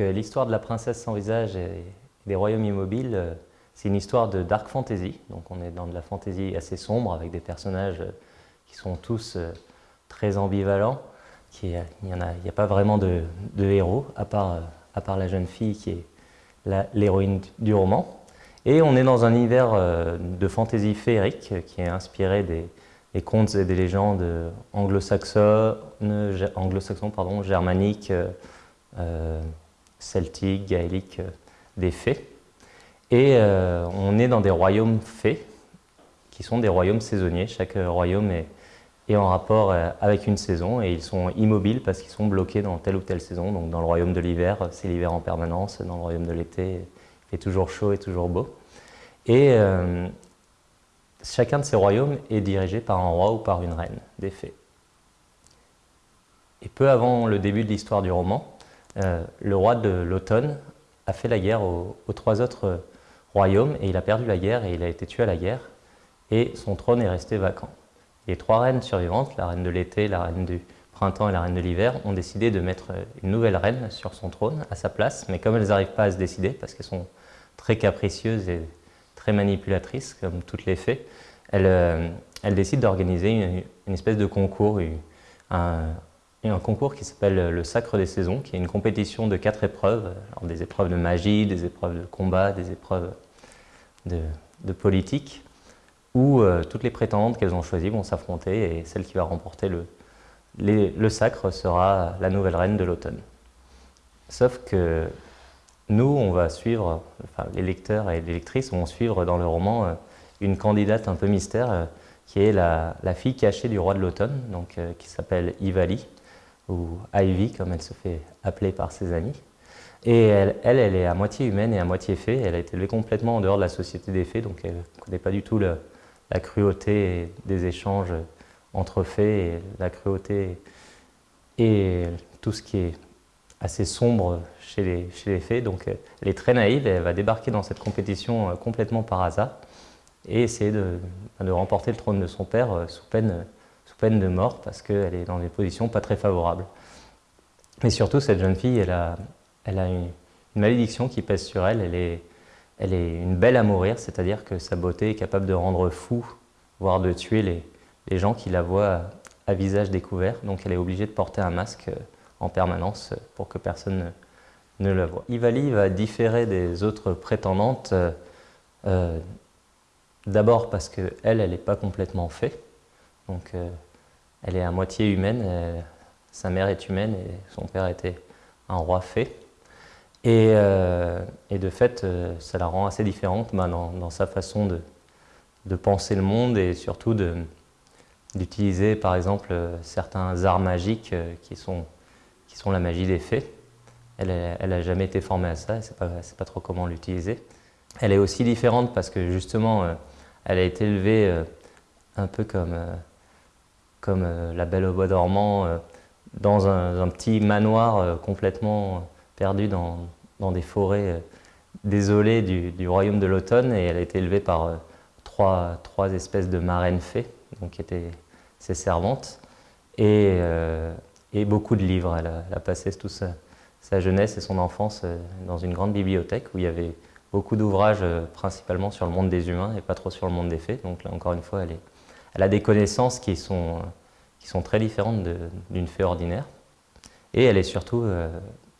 Euh, l'histoire de la princesse sans visage et des royaumes immobiles, euh, c'est une histoire de dark fantasy. Donc on est dans de la fantasy assez sombre avec des personnages euh, qui sont tous très ambivalents. Il n'y a, pas vraiment de, héros, à part, la jeune fille qui est l'héroïne du roman. Et on est dans un univers de fantasy féerique qui est inspiré des, contes et des légendes anglo-saxons, anglo pardon, germaniques, celtique, gaélique, euh, des fées. Et euh, on est dans des royaumes fées, qui sont des royaumes saisonniers. Chaque royaume est, est en rapport avec une saison et ils sont immobiles parce qu'ils sont bloqués dans telle ou telle saison. Donc dans le royaume de l'hiver, c'est l'hiver en permanence. Dans le royaume de l'été, il fait toujours chaud et toujours beau. Et chacun de ces royaumes est dirigé par un roi ou par une reine, des fées. Et peu avant le début de l'histoire du roman, euh, le roi de l'automne a fait la guerre aux, trois autres royaumes et il a perdu la guerre et il a été tué à la guerre et son trône est resté vacant. Les trois reines survivantes, la reine de l'été, la reine du printemps et la reine de l'hiver, ont décidé de mettre une nouvelle reine sur son trône à sa place, mais comme elles n'arrivent pas à se décider, parce qu'elles sont très capricieuses et très manipulatrices, comme toutes les fées, elles, euh, décident d'organiser une, espèce de concours, un concours qui s'appelle le Sacre des Saisons, qui est une compétition de quatre épreuves, des épreuves de magie, des épreuves de combat, des épreuves de, politique, où euh, toutes les prétendantes qu'elles ont choisies vont s'affronter et celle qui va remporter le, le sacre sera la nouvelle reine de l'automne. Sauf que nous, on va suivre, enfin les lecteurs et les lectrices vont suivre dans le roman euh, une candidate un peu mystère euh, qui est la, fille cachée du roi de l'automne, qui s'appelle Ivali, ou Ivy, comme elle se fait appeler par ses amis. Et elle, elle, est à moitié humaine et à moitié fée. Elle a été élevée complètement en dehors de la société des fées, donc elle ne connaît pas du tout la cruauté des échanges entre fées, la cruauté et tout ce qui est assez sombre chez les, chez les fées. Donc elle est très naïve et elle va débarquer dans cette compétition euh, complètement par hasard et essayer de, de remporter le trône de son père euh, sous peine peine de mort parce qu'elle est dans des positions pas très favorables. Mais surtout, cette jeune fille, elle a, elle a une, malédiction qui pèse sur elle. Elle est, une belle à mourir, c'est-à-dire que sa beauté est capable de rendre fou, voire de tuer les, gens qui la voient à, visage découvert. Donc elle est obligée de porter un masque euh, en permanence pour que personne ne, la voit. Ivali va différer des autres prétendantes, euh, euh, d'abord parce qu'elle, elle n'est pas complètement faite. Donc elle est à moitié humaine, euh, sa mère est humaine et son père était un roi fée. Et, euh, de fait, euh, ça la rend assez différente bah, dans, sa façon de, penser le monde et surtout d'utiliser par exemple certains arts magiques qui, sont, qui sont la magie des fées. Elle n'a jamais été formée à ça, elle ne sait pas, trop comment l'utiliser. Elle est aussi différente parce que justement, elle a été élevée un peu comme comme euh, La Belle au Bois dormant, euh, dans un, petit manoir euh, complètement perdu dans, des forêts désolées du, royaume de l'automne et elle a été élevée par trois, espèces de marraines fées, donc qui étaient ses servantes, et, beaucoup de livres. Elle a, passé toute sa, jeunesse et son enfance dans une grande bibliothèque où il y avait beaucoup d'ouvrages principalement sur le monde des humains et pas trop sur le monde des fées. Donc là encore une fois, elle est, elle a des connaissances qui sont, qui sont très différentes d'une fée ordinaire. Et elle est surtout, euh,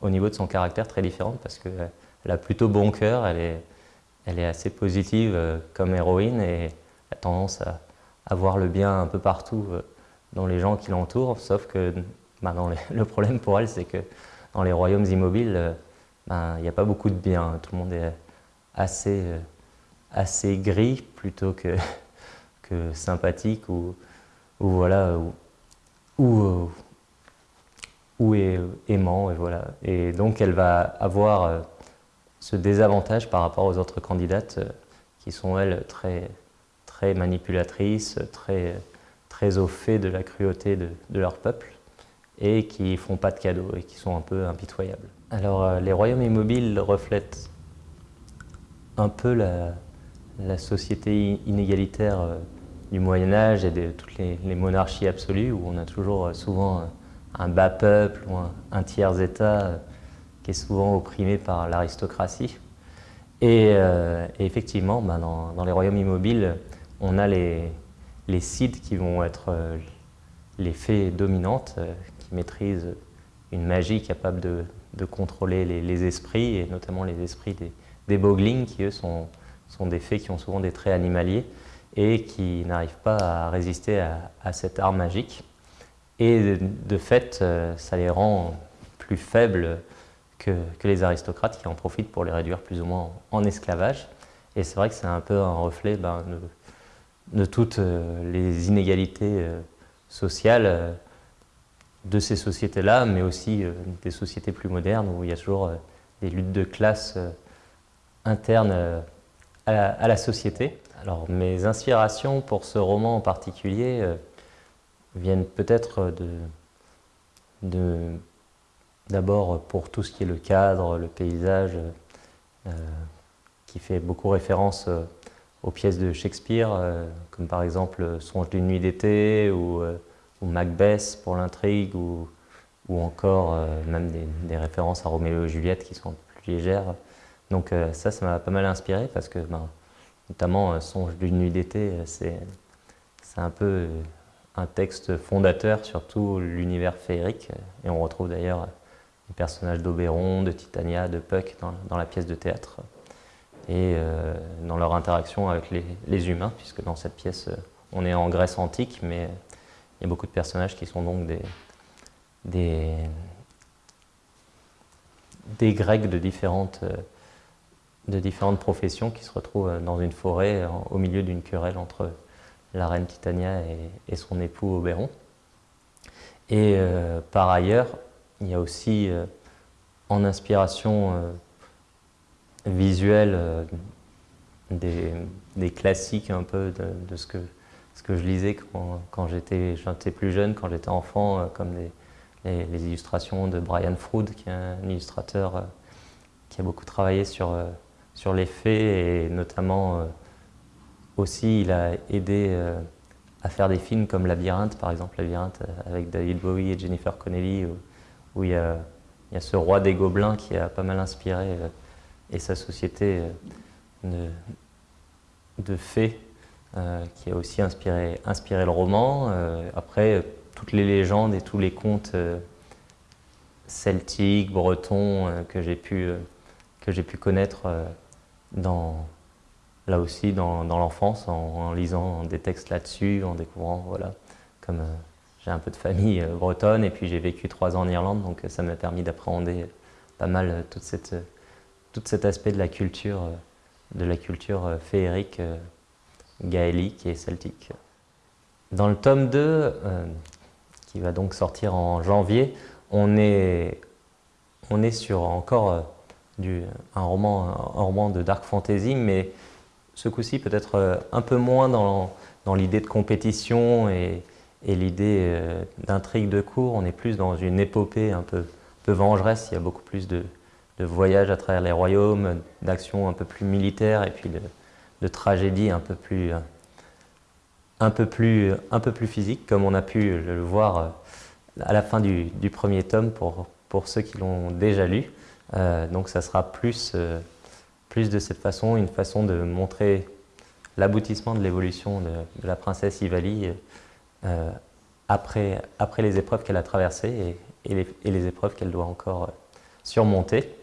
au niveau de son caractère, très différente parce qu'elle a plutôt bon cœur, elle est, elle est assez positive euh, comme héroïne et a tendance à, voir le bien un peu partout euh, dans les gens qui l'entourent, sauf que bah, le problème pour elle, c'est que dans les royaumes immobiles, bah, il n'y a pas beaucoup de bien. Tout le monde est assez, assez gris plutôt que, sympathique ou, voilà, ou, ou, aimant. Et, voilà. et donc elle va avoir euh, ce désavantage par rapport aux autres candidates euh, qui sont elles très, très manipulatrices, très, très au fait de la cruauté de, leur peuple et qui font pas de cadeaux et qui sont un peu impitoyables. Alors euh, les royaumes immobiles reflètent un peu la société inégalitaire du Moyen-Âge et de toutes les, monarchies absolues où on a toujours euh, souvent un bas peuple ou un, tiers-état euh, qui est souvent opprimé par l'aristocratie. Et, effectivement, ben, dans, les royaumes immobiles, on a les, les qui vont être les fées dominantes, qui maîtrisent une magie capable de, contrôler les, esprits, et notamment les esprits des, des boglings, qui eux sont, sont des fées qui ont souvent des traits animaliers et qui n'arrivent pas à résister à, cette arme magique. Et de, fait, euh, ça les rend plus faibles que, les aristocrates qui en profitent pour les réduire plus ou moins en, esclavage. Et c'est vrai que c'est un peu un reflet ben, de, toutes euh, les inégalités euh, sociales de ces sociétés-là, mais aussi des sociétés plus modernes où il y a toujours des luttes de classe internes à la, société. Alors mes inspirations pour ce roman en particulier euh, viennent peut-être de, d'abord pour tout ce qui est le cadre, le paysage, euh, qui fait beaucoup référence euh, aux pièces de Shakespeare, comme par exemple Songe d'une nuit d'été ou, Macbeth pour l'intrigue, ou, encore même des, des, références à Roméo et Juliette qui sont plus légères. Donc ça, ça m'a pas mal inspiré parce que ben, notamment euh, Songe d'une nuit d'été, euh, c'est un peu un texte fondateur sur tout l'univers féerique. Et on retrouve d'ailleurs les personnages d'Oberon, de Titania, de Puck dans, la pièce de théâtre. Et dans leur interaction avec les, humains, puisque dans cette pièce, on est en Grèce antique, mais il y a beaucoup de personnages qui sont donc des, des, des Grecs de différentes de différentes professions qui se retrouvent euh, dans une forêt euh, au milieu d'une querelle entre la reine Titania et, son époux Oberon. Et euh, par ailleurs, il y a aussi en inspiration visuelle des, classiques un peu de, ce, que, ce que je lisais quand, quand j'étais plus jeune, quand j'étais enfant, comme les, les, illustrations de Brian Froud, qui est un illustrateur qui a beaucoup travaillé sur sur les faits et notamment euh, aussi il a aidé euh, à faire des films comme Labyrinthe par exemple, Labyrinthe euh, avec David Bowie et Jennifer Connelly où, il, y a, ce roi des gobelins qui a pas mal inspiré et sa société de, de fées qui a aussi inspiré, inspiré le roman. après, toutes les légendes et tous les contes celtiques, bretons que j'ai pu, que pu connaître là aussi dans, l'enfance, en, lisant des textes là-dessus, en découvrant, voilà, comme euh, j'ai un peu de famille euh, bretonne et puis j'ai vécu trois ans en Irlande, donc ça m'a permis d'appréhender pas mal euh, tout cet aspect de la culture, de la culture féerique, gaélique et celtique. Dans le tome 2, qui va donc sortir en janvier, on est, on est sur encore un, roman, un roman de dark fantasy, mais ce coup-ci peut-être euh, un peu moins dans, l'idée de compétition et, l'idée euh, d'intrigue de cours. On est plus dans une épopée un peu, vengeresse, il y a beaucoup plus de, voyages à travers les royaumes, d'actions un peu plus militaires et puis de, tragédies un peu plus un peu plus un peu plus physiques comme on a pu le voir euh, à la fin du, premier tome pour ceux qui l'ont déjà lu. Euh, donc ça sera plus, euh, plus de cette façon, une façon de montrer l'aboutissement de l'évolution de, la princesse Ivali euh, après, après les épreuves qu'elle a traversées et, les, épreuves qu'elle doit encore surmonter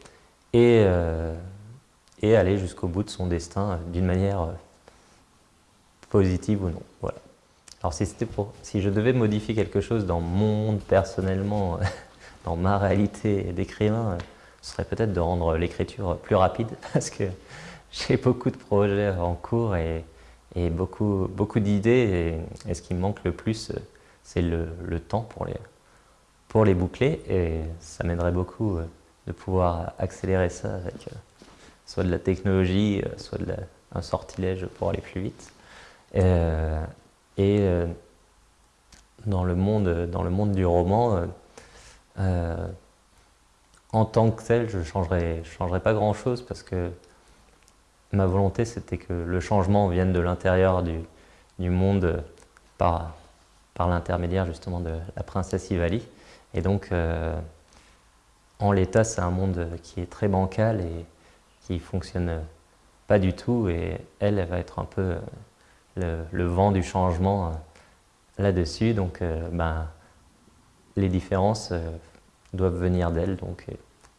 et, et aller jusqu'au bout de son destin d'une manière positive ou non. Voilà. Alors si, pour, si je devais modifier quelque chose dans mon monde personnellement, dans ma réalité d'écrivain, ce serait peut-être de rendre l'écriture plus rapide parce que j'ai beaucoup de projets en cours et, beaucoup, d'idées et, ce qui me manque le plus, c'est le, temps pour les, pour les boucler et ça m'aiderait beaucoup euh, de pouvoir accélérer ça avec euh, soit de la technologie, euh, soit un sortilège pour aller plus vite. et dans le, monde, dans le monde du roman, en tant que tel, je ne changerais, pas grand-chose parce que ma volonté, c'était que le changement vienne de l'intérieur du, monde par, l'intermédiaire justement de la princesse Ivali. Et donc, euh, en l'état, c'est un monde qui est très bancal et qui fonctionne pas du tout. Et elle, elle va être un peu le, le vent du changement là-dessus. Donc, ben, les différences doivent venir d'elle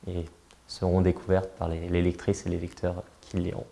et seront découvertes par les, les et les lecteurs qui liront.